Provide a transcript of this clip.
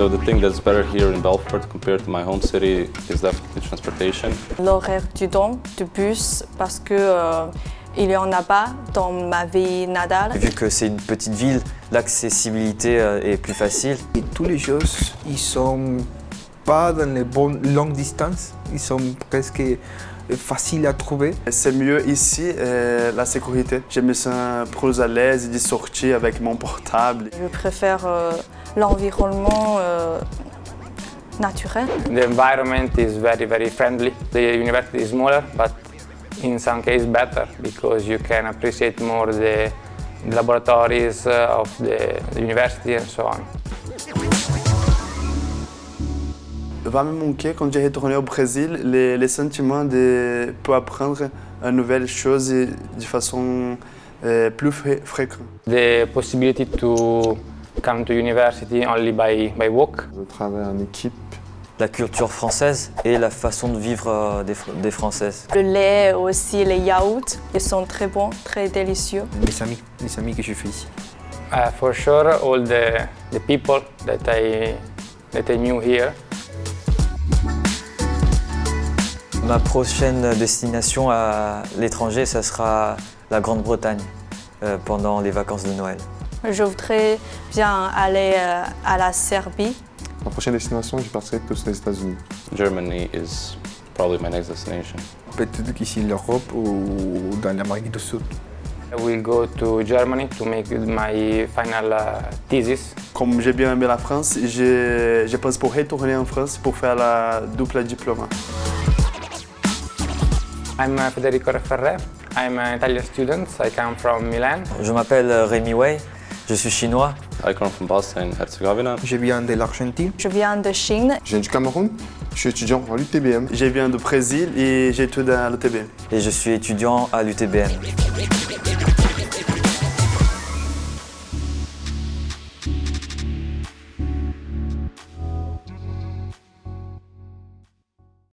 So the thing that's better here in Belfort compared to my home city is definitely transportation. L'horaire du temps, du bus, parce que euh, il n'y en a pas dans ma vie natale. Vu que c'est une petite ville, l'accessibilité euh, est plus facile. Et tous les choses, ils sont pas dans les bonnes longues distances, ils sont presque faciles à trouver. C'est mieux ici, euh, la sécurité. Je me sens plus à l'aise de sortir avec mon portable. Je préfère euh, l'environnement euh, naturel. The environment is very, very friendly. The university is smaller, but in some cases better because you can appreciate more the laboratories uh, of the, university and so on. Va me manquer quand j'ai retourné au Brésil les, les sentiments de pour apprendre une nouvelle chose de façon euh, plus fré fréquente. The possibility to come to university only by, by walk. Je travaille en équipe. La culture française et la façon de vivre euh, des, des Françaises. Le lait aussi, les yaourts, ils sont très bons, très délicieux. Mes amis, les amis que je fais ici. Uh, for sure, all the, the people that I, that I knew here. Ma prochaine destination à l'étranger, ça sera la Grande-Bretagne euh, pendant les vacances de Noël. Je voudrais bien aller euh, à la Serbie. Ma prochaine destination, je partirai plus aux États-Unis. Germany is probably my next destination. Peut-être qu'ici l'Europe ou dans l'Amérique du Sud. I will go to Germany to make my final uh, thesis. Comme j'ai bien aimé la France, je, je pense pour retourner en France pour faire la double diplôme. I'm uh, Federico Referre. I'm an Italian student. I come from Milan. Je m'appelle Rémi Wei, je suis chinois. I come from Bosnia and Herzegovina. Je viens de l'Argentine. Je viens de Chine. Je viens du Cameroun. Je suis étudiant à l'UTBM. Je viens du Brésil et j'étudie à l'UTB. et je suis étudiant à l'UTBM.